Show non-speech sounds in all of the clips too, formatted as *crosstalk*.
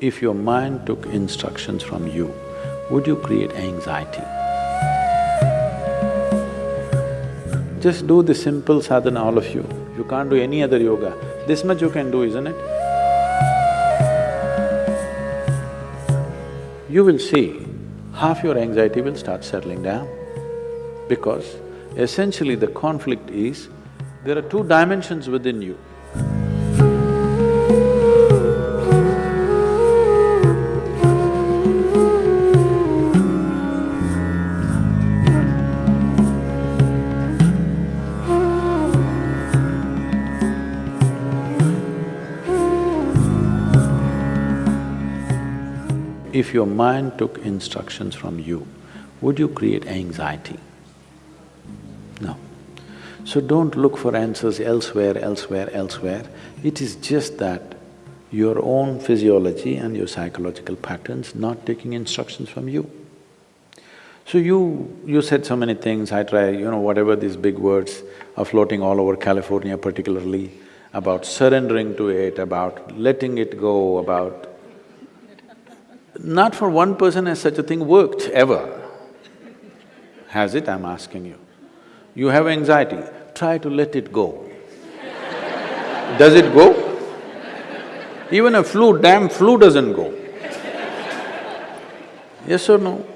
If your mind took instructions from you, would you create anxiety? Just do the simple sadhana, all of you. You can't do any other yoga. This much you can do, isn't it? You will see, half your anxiety will start settling down. Because essentially the conflict is, there are two dimensions within you. If your mind took instructions from you, would you create anxiety? No. So don't look for answers elsewhere, elsewhere, elsewhere. It is just that your own physiology and your psychological patterns not taking instructions from you. So you… you said so many things, I try, you know, whatever these big words are floating all over California particularly, about surrendering to it, about letting it go, about not for one person has such a thing worked, ever. Has it, I'm asking you? You have anxiety, try to let it go. Does it go? Even a flu, damn flu doesn't go. Yes or no?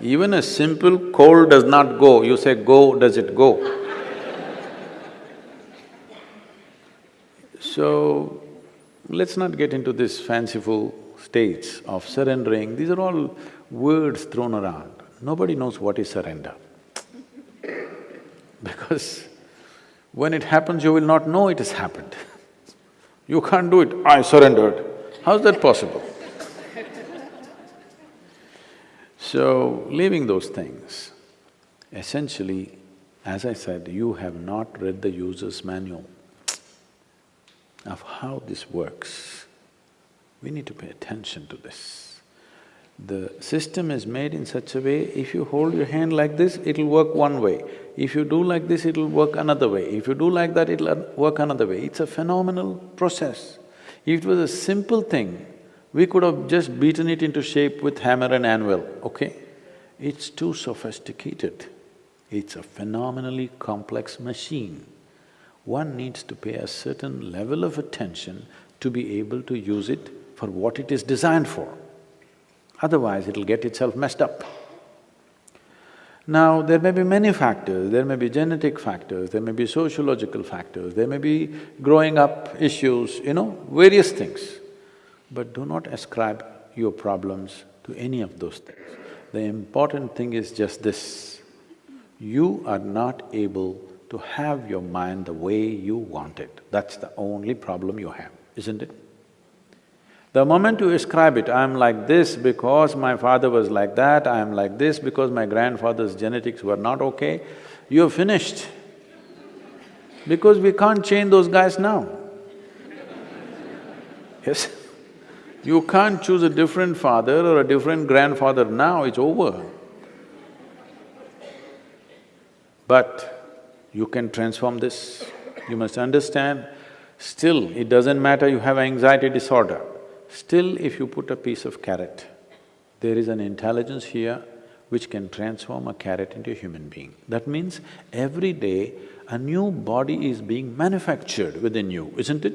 Even a simple cold does not go, you say go, does it go? So, let's not get into this fanciful states of surrendering, these are all words thrown around. Nobody knows what is surrender. *laughs* Because when it happens, you will not know it has happened. *laughs* You can't do it, I surrendered. How's that possible? *laughs* so, leaving those things, essentially, as I said, you have not read the user's manual of how this works. We need to pay attention to this. The system is made in such a way, if you hold your hand like this, it'll work one way. If you do like this, it'll work another way. If you do like that, it'll work another way. It's a phenomenal process. If it was a simple thing, we could have just beaten it into shape with hammer and anvil, okay? It's too sophisticated. It's a phenomenally complex machine. One needs to pay a certain level of attention to be able to use it for what it is designed for. Otherwise, it'll get itself messed up. Now, there may be many factors, there may be genetic factors, there may be sociological factors, there may be growing up issues, you know, various things. But do not ascribe your problems to any of those things. The important thing is just this, you are not able to have your mind the way you want it. That's the only problem you have, isn't it? The moment you ascribe it, I'm like this because my father was like that, I'm like this because my grandfather's genetics were not okay, you're finished. Because we can't change those guys now. Yes? You can't choose a different father or a different grandfather now, it's over. But you can transform this. You must understand, still it doesn't matter you have anxiety disorder. Still, if you put a piece of carrot, there is an intelligence here which can transform a carrot into a human being. That means every day a new body is being manufactured within you, isn't it?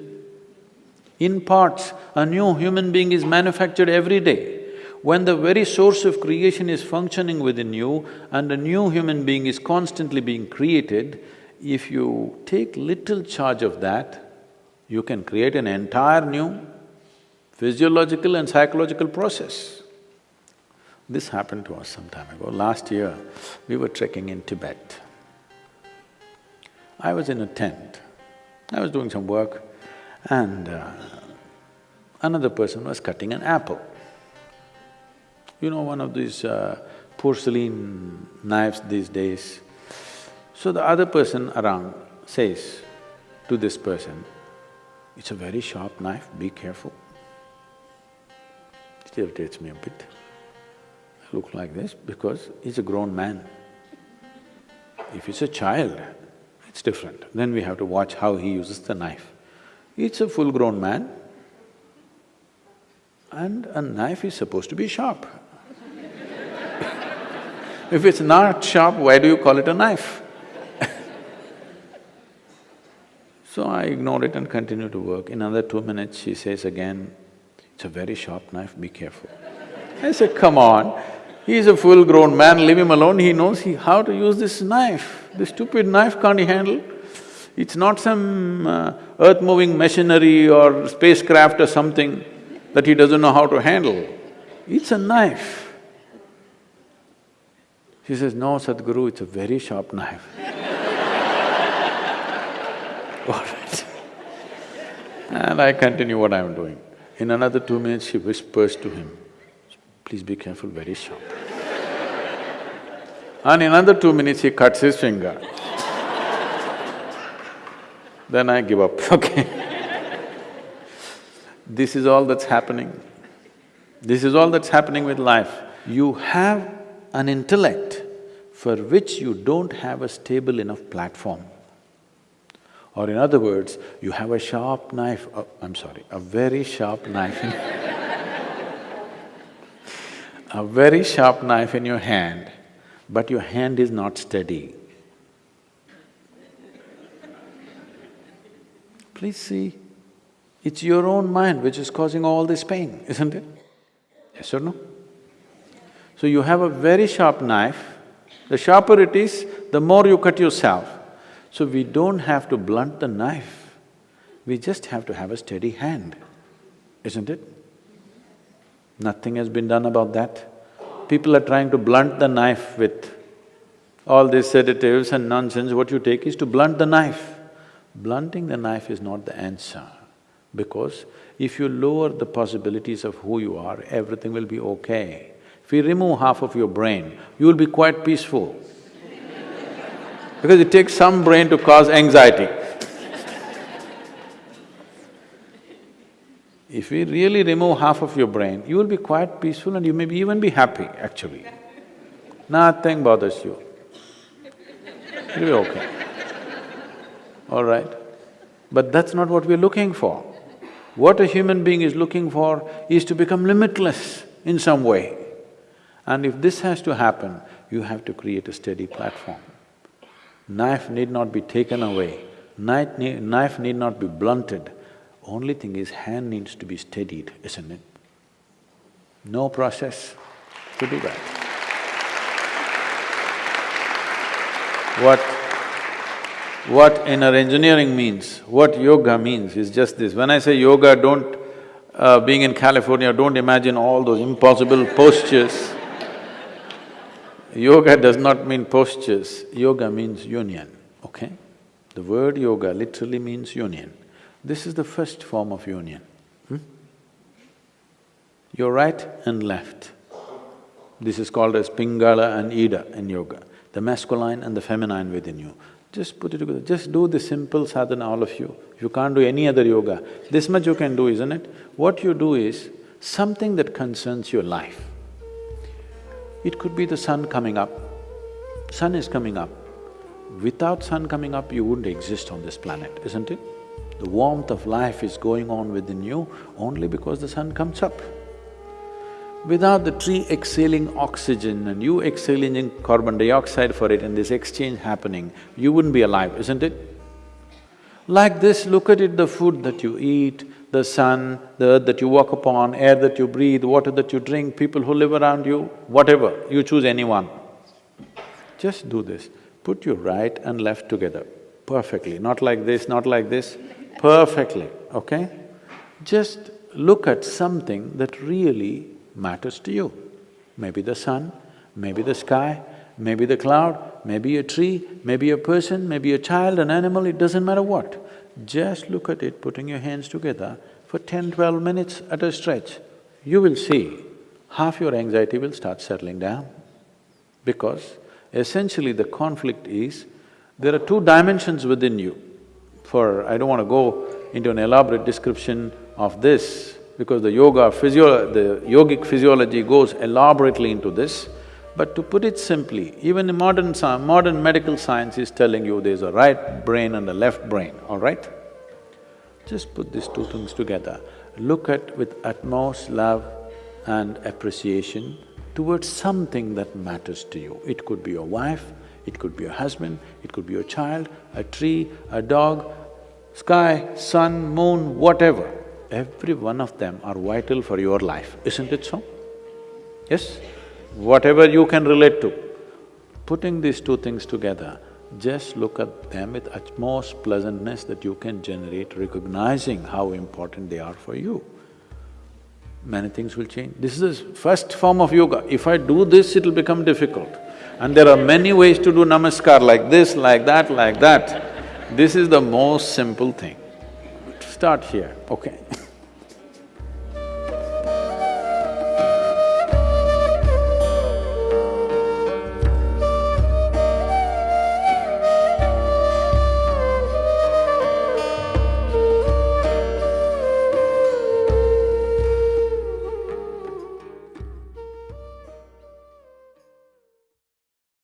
In parts, a new human being is manufactured every day. When the very source of creation is functioning within you and a new human being is constantly being created, if you take little charge of that, you can create an entire new physiological and psychological process. This happened to us some time ago. Last year, we were trekking in Tibet. I was in a tent. I was doing some work and uh, another person was cutting an apple. You know, one of these uh, porcelain knives these days. So the other person around says to this person, it's a very sharp knife, be careful irritates me a bit. I look like this because he's a grown man. If it's a child, it's different. Then we have to watch how he uses the knife. It's a full-grown man. And a knife is supposed to be sharp. *laughs* if it's not sharp, why do you call it a knife? *laughs* so I ignore it and continue to work. In another two minutes, she says again, it's a very sharp knife, be careful. I said, come on, he's a full-grown man, leave him alone, he knows he, how to use this knife. This stupid knife can't he handle? It's not some uh, earth-moving machinery or spacecraft or something that he doesn't know how to handle. It's a knife. She says, no, Sadhguru, it's a very sharp knife. *laughs* All right. And I continue what I'm doing. In another two minutes, she whispers to him, please be careful, very sharp. and in another two minutes, he cuts his finger then I give up, *laughs* okay This is all that's happening. This is all that's happening with life. You have an intellect for which you don't have a stable enough platform. Or in other words, you have a sharp knife, oh, I'm sorry, a very sharp knife *laughs* a very sharp knife in your hand, but your hand is not steady. Please see, it's your own mind which is causing all this pain, isn't it? Yes or no? So you have a very sharp knife, the sharper it is, the more you cut yourself. So we don't have to blunt the knife, we just have to have a steady hand, isn't it? Nothing has been done about that. People are trying to blunt the knife with all these sedatives and nonsense, what you take is to blunt the knife. Blunting the knife is not the answer because if you lower the possibilities of who you are, everything will be okay. If you remove half of your brain, you will be quite peaceful because it takes some brain to cause anxiety. if we really remove half of your brain, you will be quite peaceful and you may be even be happy actually. Nothing bothers you. You'll be okay all right? But that's not what we're looking for. What a human being is looking for is to become limitless in some way. And if this has to happen, you have to create a steady platform. Knife need not be taken away, knife need, knife need not be blunted. Only thing is hand needs to be steadied, isn't it? No process to do that. What what inner engineering means, what yoga means is just this. When I say yoga, don't… Uh, being in California, don't imagine all those impossible postures. Yoga does not mean postures, yoga means union, okay? The word yoga literally means union. This is the first form of union. Hmm? Your right and left. This is called as Pingala and Ida in yoga, the masculine and the feminine within you. Just put it together, just do the simple sadhana, all of you. You can't do any other yoga. This much you can do, isn't it? What you do is something that concerns your life. It could be the sun coming up. Sun is coming up. Without sun coming up, you wouldn't exist on this planet, isn't it? The warmth of life is going on within you only because the sun comes up. Without the tree exhaling oxygen and you exhaling carbon dioxide for it and this exchange happening, you wouldn't be alive, isn't it? Like this, look at it, the food that you eat, the sun, the earth that you walk upon, air that you breathe, water that you drink, people who live around you, whatever, you choose anyone. Just do this, put your right and left together perfectly, not like this, not like this, perfectly, okay? Just look at something that really matters to you. Maybe the sun, maybe the sky, maybe the cloud, maybe a tree, maybe a person, maybe a child, an animal, it doesn't matter what. Just look at it, putting your hands together for ten, twelve minutes at a stretch. You will see half your anxiety will start settling down. Because essentially the conflict is, there are two dimensions within you. For… I don't want to go into an elaborate description of this, because the yoga physio… the yogic physiology goes elaborately into this. But to put it simply, even the modern modern medical science is telling you there's a right brain and a left brain, all right? Just put these two things together. look at with utmost love and appreciation towards something that matters to you. It could be your wife, it could be your husband, it could be your child, a tree, a dog, sky, sun, moon, whatever. Every one of them are vital for your life, isn't it so? Yes? Whatever you can relate to. Putting these two things together, just look at them with utmost pleasantness that you can generate, recognizing how important they are for you. Many things will change. This is the first form of yoga. If I do this, it'll become difficult. And there are many ways to do namaskar, like this, like that, like that. This is the most simple thing. Start here, okay *laughs*